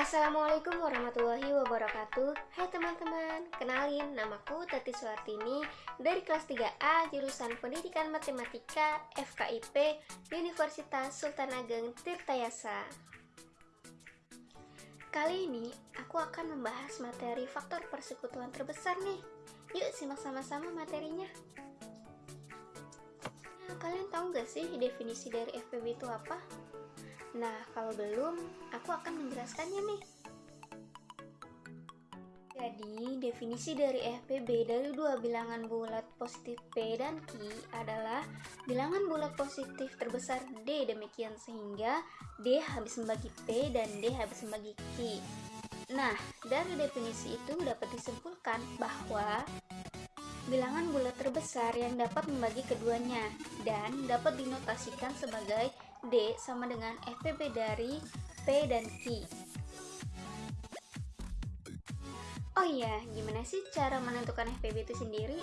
Assalamualaikum warahmatullahi wabarakatuh. Hai teman-teman, kenalin namaku Tati Suartini dari kelas 3A jurusan Pendidikan Matematika FKIP Universitas Sultan Ageng Tirtayasa. Kali ini aku akan membahas materi faktor persekutuan terbesar nih. Yuk simak sama-sama materinya. Nah, Kalian tahu gak sih definisi dari FPB itu apa? Nah, kalau belum, aku akan menjelaskannya nih. Jadi, definisi dari FPB dari dua bilangan bulat positif P dan Q adalah bilangan bulat positif terbesar D demikian sehingga D habis membagi P dan D habis membagi Q. Nah, dari definisi itu dapat disimpulkan bahwa bilangan bulat terbesar yang dapat membagi keduanya dan dapat dinotasikan sebagai D sama dengan FPB dari P dan Q. Oh iya, gimana sih cara menentukan FPB itu sendiri?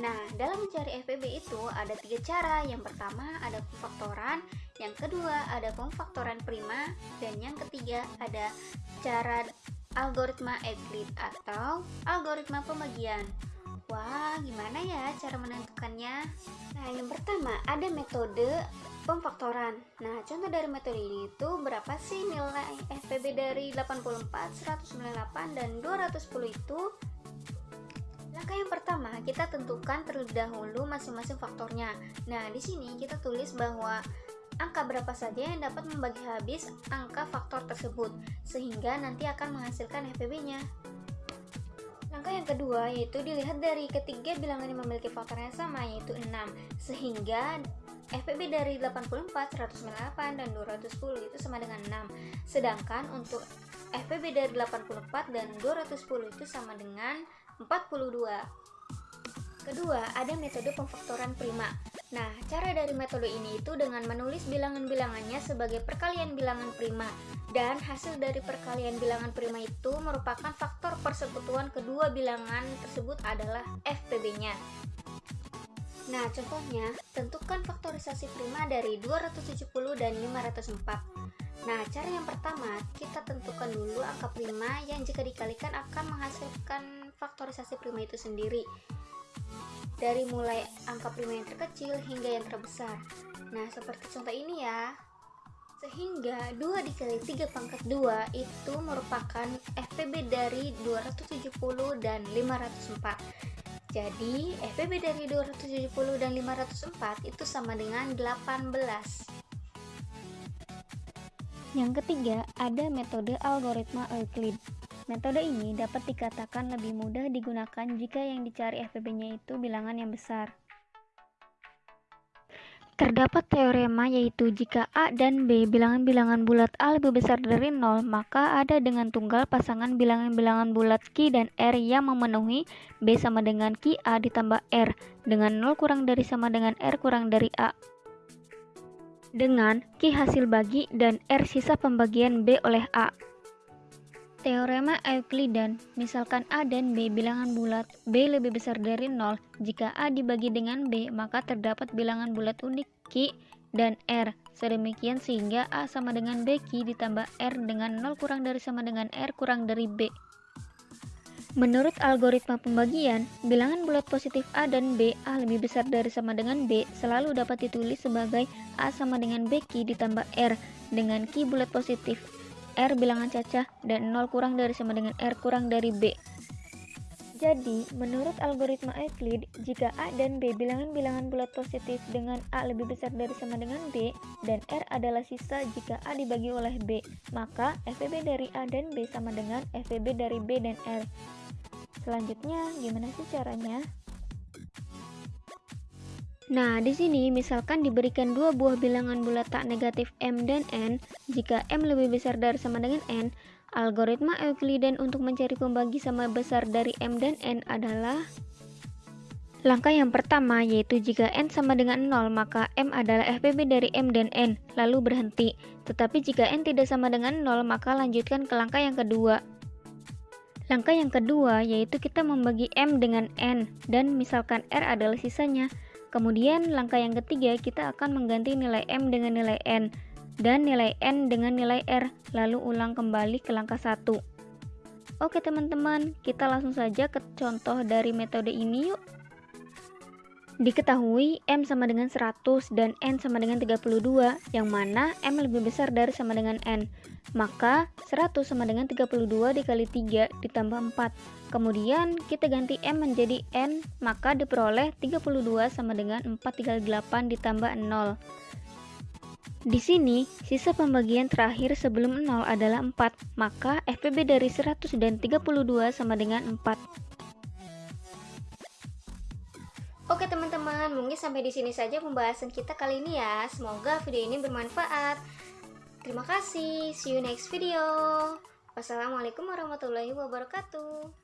Nah, dalam mencari FPB itu ada tiga cara. Yang pertama ada pemfaktoran, yang kedua ada pemfaktoran prima, dan yang ketiga ada cara algoritma Euclid atau algoritma pembagian. Wah, gimana ya cara menentukannya? Nah, yang pertama ada metode pemfaktoran. Nah, contoh dari metode ini itu berapa sih nilai FPB dari 84, 198, dan 210 itu? Langkah yang pertama, kita tentukan terlebih dahulu masing-masing faktornya. Nah, di sini kita tulis bahwa angka berapa saja yang dapat membagi habis angka faktor tersebut, sehingga nanti akan menghasilkan FPB-nya. Langkah yang kedua yaitu dilihat dari ketiga bilangan yang memiliki faktor yang sama yaitu 6 sehingga FPB dari 84, 198, dan 210 itu sama dengan 6 sedangkan untuk FPB dari 84 dan 210 itu sama dengan 42 Kedua, ada metode pemfaktoran prima. Nah, cara dari metode ini itu dengan menulis bilangan-bilangannya sebagai perkalian bilangan prima. Dan hasil dari perkalian bilangan prima itu merupakan faktor persekutuan kedua bilangan tersebut adalah FPB-nya. Nah, contohnya, tentukan faktorisasi prima dari 270 dan 504. Nah, cara yang pertama, kita tentukan dulu angka prima yang jika dikalikan akan menghasilkan faktorisasi prima itu sendiri dari mulai angka prima yang terkecil hingga yang terbesar. Nah, seperti contoh ini ya. Sehingga 2 dikali 3 pangkat 2 itu merupakan FPB dari 270 dan 504. Jadi, FPB dari 270 dan 504 itu sama dengan 18. Yang ketiga, ada metode algoritma Euclid. Metode ini dapat dikatakan lebih mudah digunakan jika yang dicari FPB-nya itu bilangan yang besar. Terdapat teorema yaitu jika A dan B bilangan-bilangan bulat A lebih besar dari 0, maka ada dengan tunggal pasangan bilangan-bilangan bulat Q dan R yang memenuhi B sama dengan Q A ditambah R dengan 0 kurang dari sama dengan R kurang dari A dengan Q hasil bagi dan R sisa pembagian B oleh A. Teorema Euklidan, misalkan A dan B bilangan bulat, B lebih besar dari 0. Jika A dibagi dengan B, maka terdapat bilangan bulat unik Q dan R. Sedemikian sehingga A sama dengan B Q ditambah R dengan 0 kurang dari sama dengan R kurang dari B. Menurut algoritma pembagian, bilangan bulat positif A dan B, A lebih besar dari sama dengan B, selalu dapat ditulis sebagai A sama dengan B Q ditambah R dengan Q bulat positif R bilangan cacah dan 0 kurang dari sama dengan R kurang dari B. Jadi, menurut algoritma Euclid, jika A dan B bilangan-bilangan bulat positif dengan A lebih besar dari sama dengan B, dan R adalah sisa jika A dibagi oleh B, maka FPB dari A dan B sama dengan FPB dari B dan R. Selanjutnya, gimana sih caranya? Nah, di sini misalkan diberikan dua buah bilangan bulat tak negatif M dan N, jika M lebih besar dari sama dengan N, algoritma Euclidean untuk mencari pembagi sama besar dari M dan N adalah Langkah yang pertama yaitu jika N sama dengan 0 maka M adalah FPB dari M dan N, lalu berhenti. Tetapi jika N tidak sama dengan 0 maka lanjutkan ke langkah yang kedua. Langkah yang kedua yaitu kita membagi M dengan N dan misalkan R adalah sisanya. Kemudian langkah yang ketiga kita akan mengganti nilai M dengan nilai N. dan nilai N dengan nilai R, lalu ulang kembali ke langkah 1. Oke teman-teman, kita langsung saja ke contoh dari metode ini yuk. Diketahui M sama dengan 100 dan N sama dengan 32, yang mana M lebih besar dari sama dengan N. Maka 100 sama dengan 32 dikali 3 ditambah 4. Kemudian kita ganti M menjadi N, maka diperoleh 32 sama dengan 4 dikali 8 ditambah 0. Di sini, sisa pembagian terakhir sebelum 0 adalah 4, maka FPB dari 100 dan 32 sama dengan 4. Oke teman-teman, mungkin sampai di sini saja pembahasan kita kali ini ya. Semoga video ini bermanfaat. Terima kasih, see you next video. Wassalamualaikum warahmatullahi wabarakatuh.